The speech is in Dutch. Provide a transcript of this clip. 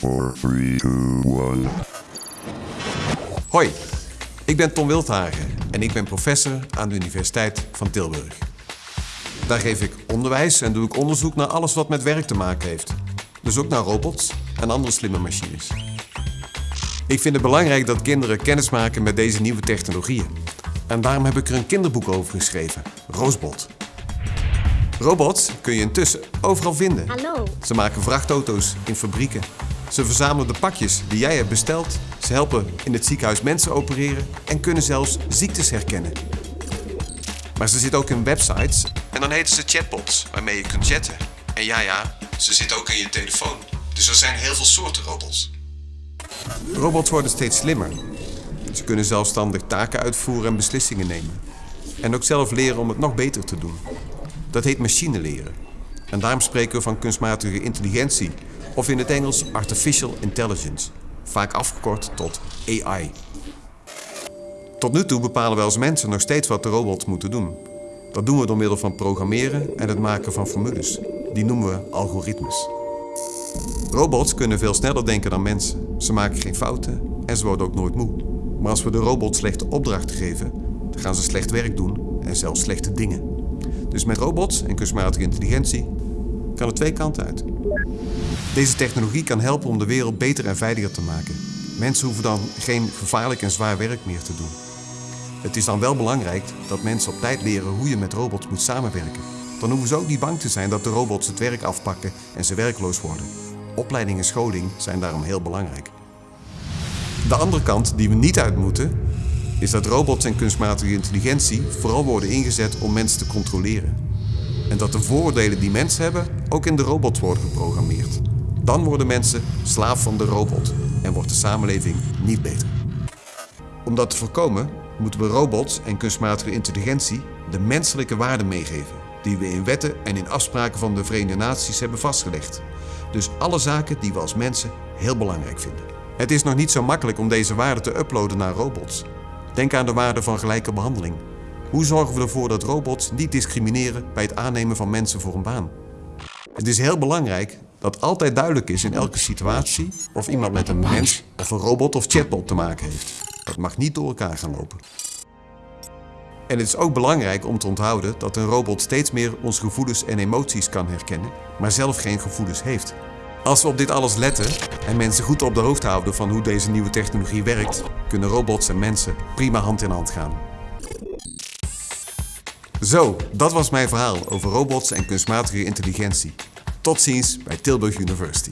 four, three, two, one. Hoi, ik ben Tom Wildhagen en ik ben professor aan de Universiteit van Tilburg. Daar geef ik onderwijs en doe ik onderzoek naar alles wat met werk te maken heeft. Dus ook naar robots en andere slimme machines. Ik vind het belangrijk dat kinderen kennis maken met deze nieuwe technologieën. En daarom heb ik er een kinderboek over geschreven, Roosbot. Robots kun je intussen overal vinden. Hallo. Ze maken vrachtauto's in fabrieken. Ze verzamelen de pakjes die jij hebt besteld. Ze helpen in het ziekenhuis mensen opereren en kunnen zelfs ziektes herkennen. Maar ze zitten ook in websites en dan heten ze chatbots waarmee je kunt chatten. En ja, ja, ze zitten ook in je telefoon. Dus er zijn heel veel soorten robots. Robots worden steeds slimmer. Ze kunnen zelfstandig taken uitvoeren en beslissingen nemen. En ook zelf leren om het nog beter te doen. Dat heet machine leren. En daarom spreken we van kunstmatige intelligentie, of in het Engels artificial intelligence, vaak afgekort tot AI. Tot nu toe bepalen wij als mensen nog steeds wat de robots moeten doen. Dat doen we door middel van programmeren en het maken van formules. Die noemen we algoritmes. Robots kunnen veel sneller denken dan mensen. Ze maken geen fouten en ze worden ook nooit moe. Maar als we de robot slechte opdrachten geven, dan gaan ze slecht werk doen en zelfs slechte dingen. Dus met robots en kunstmatige intelligentie kan het twee kanten uit. Deze technologie kan helpen om de wereld beter en veiliger te maken. Mensen hoeven dan geen gevaarlijk en zwaar werk meer te doen. Het is dan wel belangrijk dat mensen op tijd leren hoe je met robots moet samenwerken. Dan hoeven ze ook niet bang te zijn dat de robots het werk afpakken en ze werkloos worden. Opleiding en scholing zijn daarom heel belangrijk. De andere kant die we niet uit moeten, is dat robots en kunstmatige intelligentie vooral worden ingezet om mensen te controleren. En dat de vooroordelen die mensen hebben ook in de robots worden geprogrammeerd. Dan worden mensen slaaf van de robot en wordt de samenleving niet beter. Om dat te voorkomen moeten we robots en kunstmatige intelligentie de menselijke waarden meegeven die we in wetten en in afspraken van de Verenigde Naties hebben vastgelegd. Dus alle zaken die we als mensen heel belangrijk vinden. Het is nog niet zo makkelijk om deze waarden te uploaden naar robots. Denk aan de waarde van gelijke behandeling. Hoe zorgen we ervoor dat robots niet discrimineren bij het aannemen van mensen voor een baan? Het is heel belangrijk dat altijd duidelijk is in elke situatie of iemand met een mens of een robot of chatbot te maken heeft. Dat mag niet door elkaar gaan lopen. En het is ook belangrijk om te onthouden dat een robot steeds meer onze gevoelens en emoties kan herkennen, maar zelf geen gevoelens heeft. Als we op dit alles letten en mensen goed op de hoogte houden van hoe deze nieuwe technologie werkt, kunnen robots en mensen prima hand in hand gaan. Zo, dat was mijn verhaal over robots en kunstmatige intelligentie. Tot ziens bij Tilburg University.